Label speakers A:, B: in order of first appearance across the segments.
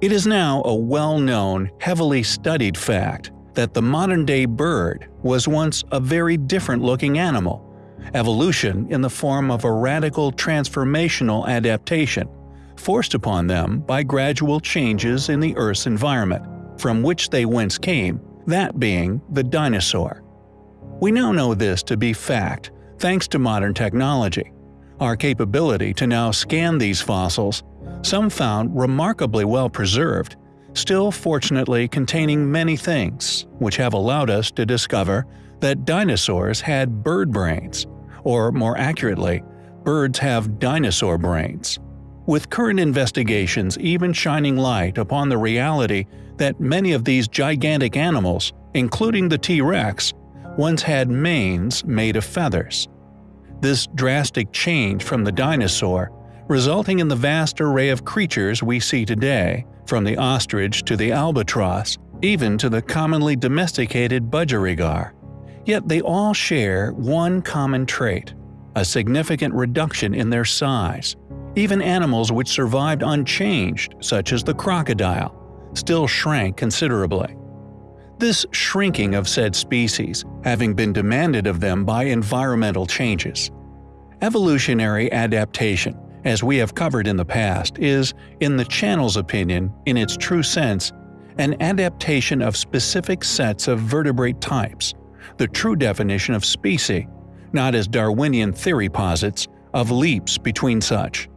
A: It is now a well-known, heavily studied fact that the modern-day bird was once a very different-looking animal, evolution in the form of a radical transformational adaptation, forced upon them by gradual changes in the Earth's environment, from which they whence came, that being the dinosaur. We now know this to be fact thanks to modern technology. Our capability to now scan these fossils, some found remarkably well preserved, still fortunately containing many things, which have allowed us to discover that dinosaurs had bird brains, or more accurately, birds have dinosaur brains. With current investigations even shining light upon the reality that many of these gigantic animals, including the T-Rex, once had manes made of feathers. This drastic change from the dinosaur resulting in the vast array of creatures we see today, from the ostrich to the albatross, even to the commonly domesticated budgerigar. Yet they all share one common trait – a significant reduction in their size. Even animals which survived unchanged, such as the crocodile, still shrank considerably. This shrinking of said species having been demanded of them by environmental changes. Evolutionary adaptation as we have covered in the past, is, in the channel's opinion, in its true sense, an adaptation of specific sets of vertebrate types, the true definition of species, not as Darwinian theory posits, of leaps between such.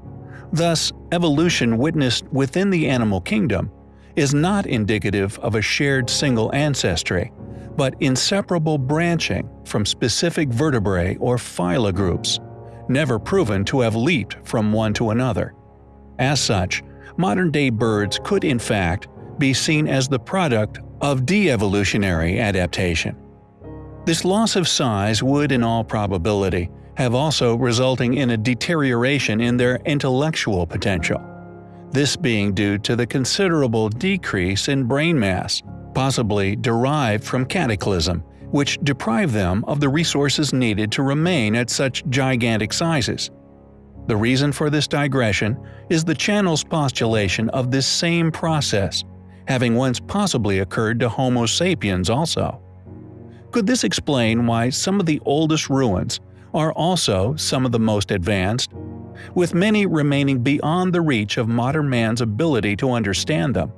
A: Thus, evolution witnessed within the animal kingdom is not indicative of a shared single ancestry, but inseparable branching from specific vertebrae or phyla groups never proven to have leaped from one to another. As such, modern-day birds could in fact be seen as the product of de-evolutionary adaptation. This loss of size would in all probability have also resulting in a deterioration in their intellectual potential. This being due to the considerable decrease in brain mass, possibly derived from cataclysm, which deprive them of the resources needed to remain at such gigantic sizes. The reason for this digression is the channel's postulation of this same process, having once possibly occurred to Homo sapiens also. Could this explain why some of the oldest ruins are also some of the most advanced, with many remaining beyond the reach of modern man's ability to understand them?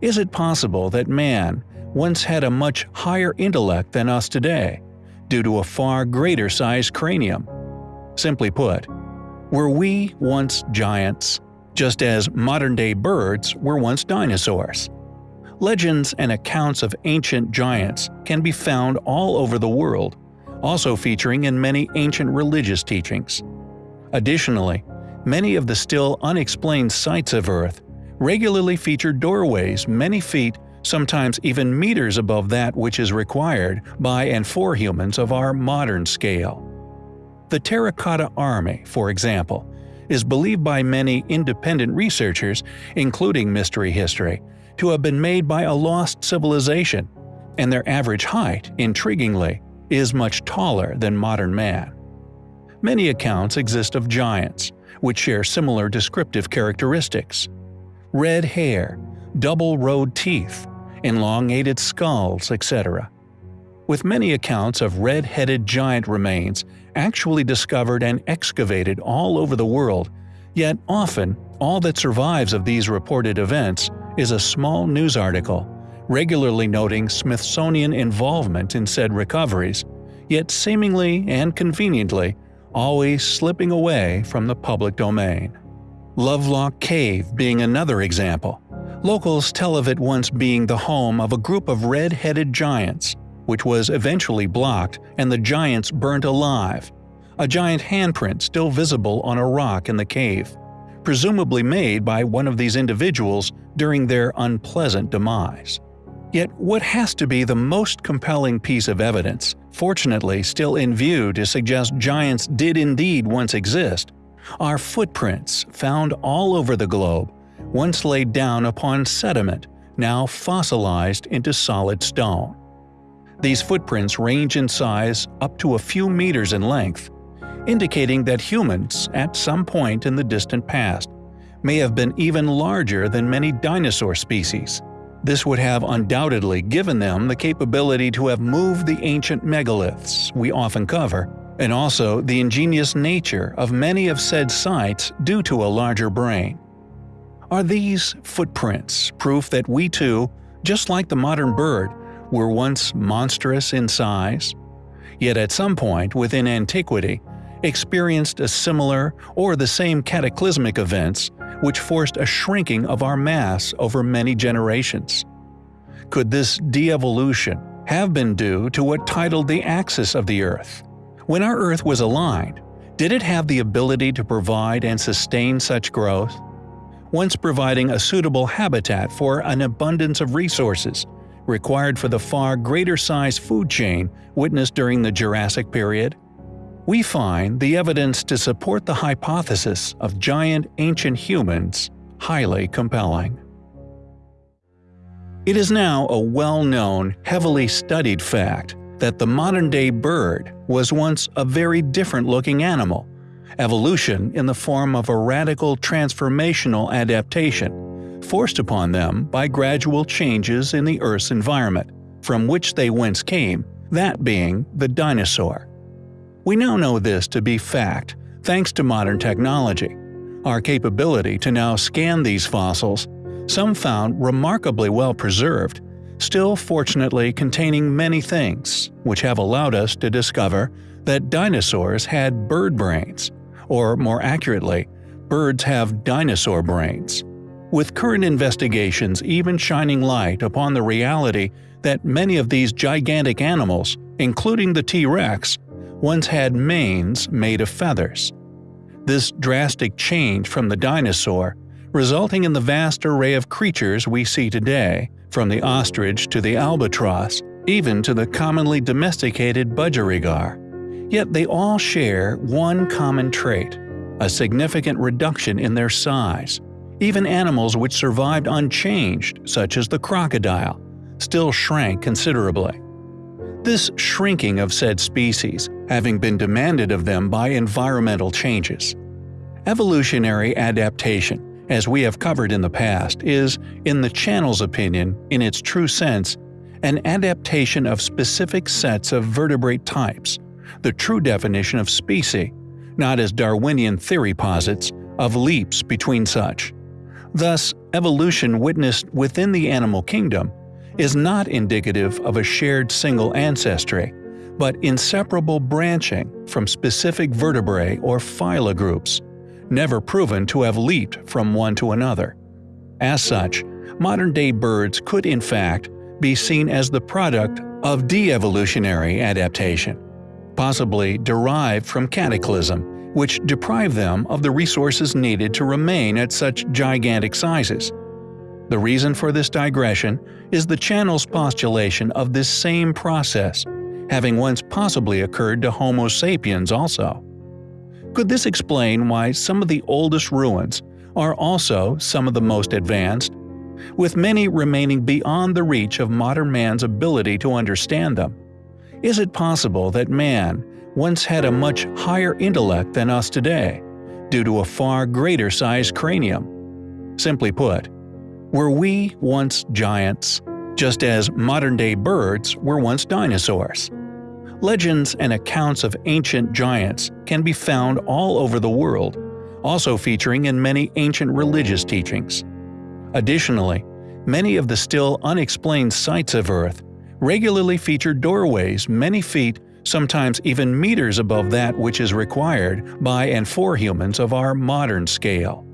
A: Is it possible that man, once had a much higher intellect than us today, due to a far greater sized cranium. Simply put, were we once giants, just as modern-day birds were once dinosaurs? Legends and accounts of ancient giants can be found all over the world, also featuring in many ancient religious teachings. Additionally, many of the still unexplained sites of Earth regularly feature doorways many feet sometimes even meters above that which is required by and for humans of our modern scale. The Terracotta Army, for example, is believed by many independent researchers, including Mystery History, to have been made by a lost civilization, and their average height, intriguingly, is much taller than modern man. Many accounts exist of giants, which share similar descriptive characteristics. Red hair, double-rowed teeth, elongated skulls, etc. With many accounts of red-headed giant remains actually discovered and excavated all over the world, yet often all that survives of these reported events is a small news article, regularly noting Smithsonian involvement in said recoveries, yet seemingly and conveniently always slipping away from the public domain. Lovelock Cave being another example. Locals tell of it once being the home of a group of red-headed giants, which was eventually blocked and the giants burnt alive. A giant handprint still visible on a rock in the cave, presumably made by one of these individuals during their unpleasant demise. Yet what has to be the most compelling piece of evidence, fortunately still in view to suggest giants did indeed once exist, are footprints found all over the globe once laid down upon sediment, now fossilized into solid stone. These footprints range in size up to a few meters in length, indicating that humans, at some point in the distant past, may have been even larger than many dinosaur species. This would have undoubtedly given them the capability to have moved the ancient megaliths we often cover, and also the ingenious nature of many of said sites due to a larger brain. Are these footprints proof that we too, just like the modern bird, were once monstrous in size? Yet at some point within antiquity, experienced a similar or the same cataclysmic events which forced a shrinking of our mass over many generations. Could this de-evolution have been due to what titled the axis of the Earth? When our Earth was aligned, did it have the ability to provide and sustain such growth? Once providing a suitable habitat for an abundance of resources, required for the far greater size food chain witnessed during the Jurassic period? we find the evidence to support the hypothesis of giant ancient humans highly compelling. It is now a well-known, heavily studied fact that the modern-day bird was once a very different-looking animal, evolution in the form of a radical transformational adaptation, forced upon them by gradual changes in the Earth's environment, from which they whence came, that being the dinosaur. We now know this to be fact thanks to modern technology. Our capability to now scan these fossils, some found remarkably well preserved, still fortunately containing many things, which have allowed us to discover that dinosaurs had bird brains, or more accurately, birds have dinosaur brains. With current investigations even shining light upon the reality that many of these gigantic animals, including the T-Rex, once had manes made of feathers. This drastic change from the dinosaur, resulting in the vast array of creatures we see today, from the ostrich to the albatross, even to the commonly domesticated budgerigar. Yet they all share one common trait – a significant reduction in their size. Even animals which survived unchanged, such as the crocodile, still shrank considerably. This shrinking of said species having been demanded of them by environmental changes. Evolutionary adaptation, as we have covered in the past, is, in the channel's opinion, in its true sense, an adaptation of specific sets of vertebrate types, the true definition of species, not as Darwinian theory posits, of leaps between such. Thus, evolution witnessed within the animal kingdom is not indicative of a shared single ancestry, but inseparable branching from specific vertebrae or phyla groups, never proven to have leaped from one to another. As such, modern-day birds could in fact be seen as the product of de-evolutionary adaptation, possibly derived from cataclysm, which deprived them of the resources needed to remain at such gigantic sizes. The reason for this digression is the channel's postulation of this same process, having once possibly occurred to Homo sapiens also. Could this explain why some of the oldest ruins are also some of the most advanced, with many remaining beyond the reach of modern man's ability to understand them? Is it possible that man once had a much higher intellect than us today, due to a far greater sized cranium? Simply put, were we once giants, just as modern-day birds were once dinosaurs? Legends and accounts of ancient giants can be found all over the world, also featuring in many ancient religious teachings. Additionally, many of the still unexplained sites of Earth regularly feature doorways many feet, sometimes even meters above that which is required by and for humans of our modern scale.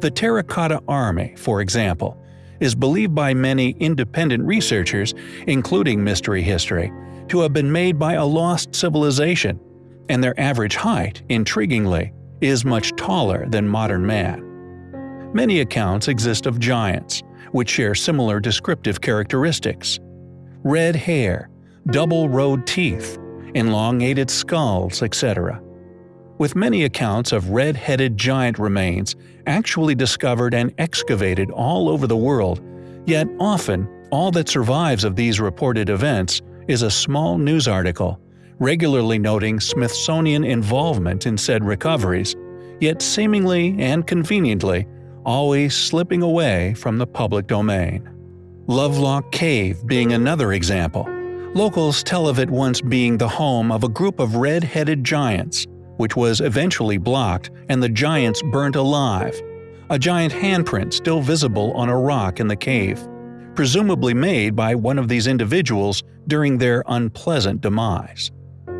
A: The Terracotta Army, for example, is believed by many independent researchers, including Mystery History, to have been made by a lost civilization, and their average height, intriguingly, is much taller than modern man. Many accounts exist of giants, which share similar descriptive characteristics. Red hair, double-rowed teeth, elongated skulls, etc with many accounts of red-headed giant remains actually discovered and excavated all over the world, yet often all that survives of these reported events is a small news article, regularly noting Smithsonian involvement in said recoveries, yet seemingly and conveniently always slipping away from the public domain. Lovelock Cave being another example. Locals tell of it once being the home of a group of red-headed giants, which was eventually blocked and the giants burnt alive. A giant handprint still visible on a rock in the cave, presumably made by one of these individuals during their unpleasant demise.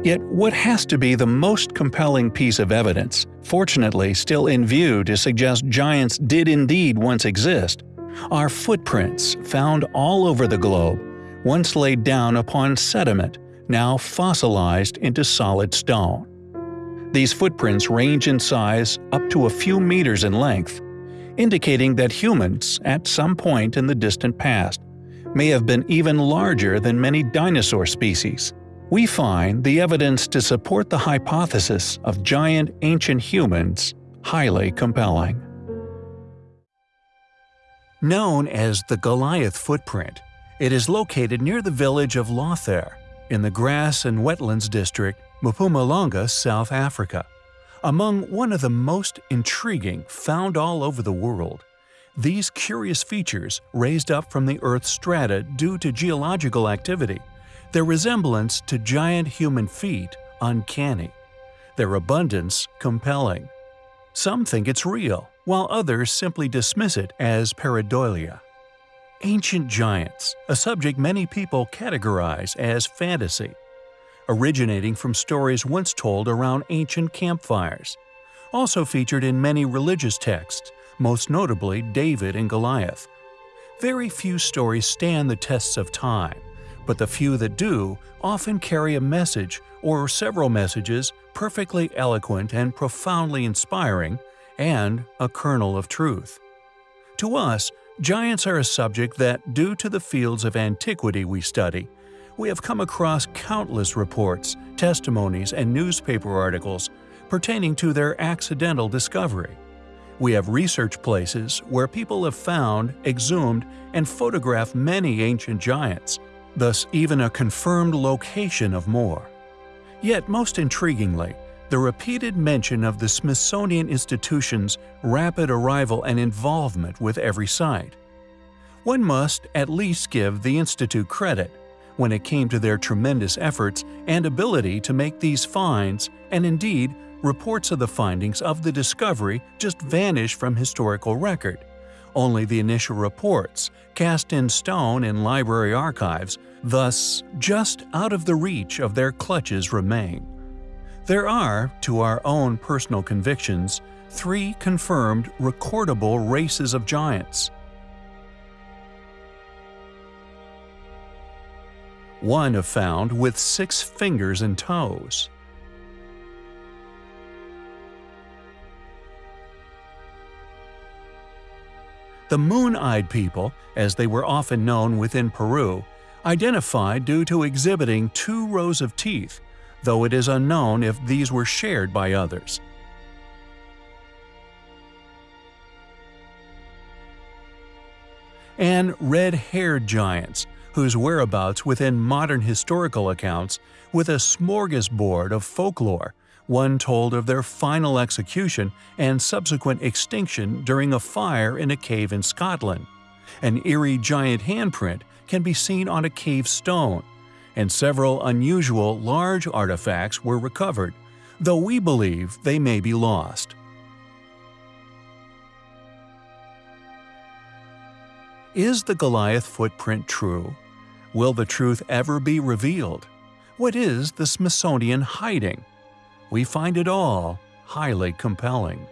A: Yet what has to be the most compelling piece of evidence, fortunately still in view to suggest giants did indeed once exist, are footprints found all over the globe, once laid down upon sediment, now fossilized into solid stone. These footprints range in size up to a few meters in length, indicating that humans, at some point in the distant past, may have been even larger than many dinosaur species. We find the evidence to support the hypothesis of giant ancient humans highly compelling. Known as the Goliath footprint, it is located near the village of Lothair, in the grass and wetlands district, Mpumalanga, South Africa. Among one of the most intriguing found all over the world, these curious features raised up from the Earth's strata due to geological activity, their resemblance to giant human feet uncanny, their abundance compelling. Some think it's real, while others simply dismiss it as pareidolia. Ancient giants, a subject many people categorize as fantasy, originating from stories once told around ancient campfires, also featured in many religious texts, most notably David and Goliath. Very few stories stand the tests of time, but the few that do often carry a message or several messages perfectly eloquent and profoundly inspiring and a kernel of truth. To us, giants are a subject that, due to the fields of antiquity we study, we have come across countless reports, testimonies, and newspaper articles pertaining to their accidental discovery. We have research places where people have found, exhumed, and photographed many ancient giants, thus even a confirmed location of more. Yet most intriguingly, the repeated mention of the Smithsonian Institution's rapid arrival and involvement with every site. One must at least give the Institute credit when it came to their tremendous efforts and ability to make these finds, and indeed, reports of the findings of the discovery just vanish from historical record. Only the initial reports, cast in stone in library archives, thus just out of the reach of their clutches remain. There are, to our own personal convictions, three confirmed recordable races of giants. One have found with six fingers and toes. The Moon-Eyed People, as they were often known within Peru, identified due to exhibiting two rows of teeth, though it is unknown if these were shared by others. And red-haired giants, whose whereabouts within modern historical accounts with a smorgasbord of folklore, one told of their final execution and subsequent extinction during a fire in a cave in Scotland. An eerie giant handprint can be seen on a cave stone, and several unusual large artifacts were recovered, though we believe they may be lost. Is the Goliath footprint true? Will the truth ever be revealed? What is the Smithsonian hiding? We find it all highly compelling.